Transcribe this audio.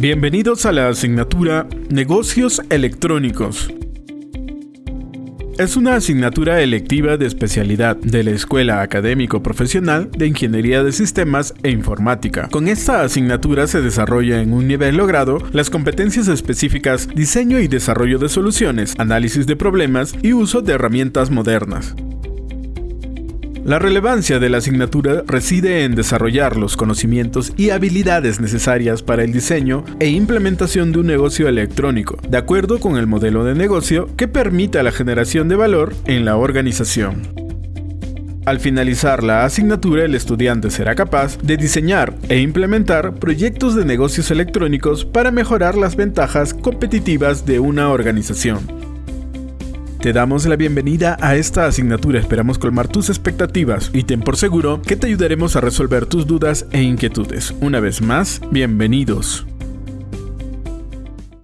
Bienvenidos a la asignatura Negocios Electrónicos. Es una asignatura electiva de especialidad de la Escuela Académico Profesional de Ingeniería de Sistemas e Informática. Con esta asignatura se desarrolla en un nivel logrado las competencias específicas diseño y desarrollo de soluciones, análisis de problemas y uso de herramientas modernas. La relevancia de la asignatura reside en desarrollar los conocimientos y habilidades necesarias para el diseño e implementación de un negocio electrónico, de acuerdo con el modelo de negocio que permita la generación de valor en la organización. Al finalizar la asignatura, el estudiante será capaz de diseñar e implementar proyectos de negocios electrónicos para mejorar las ventajas competitivas de una organización. Te damos la bienvenida a esta asignatura, esperamos colmar tus expectativas y ten por seguro que te ayudaremos a resolver tus dudas e inquietudes. Una vez más, bienvenidos.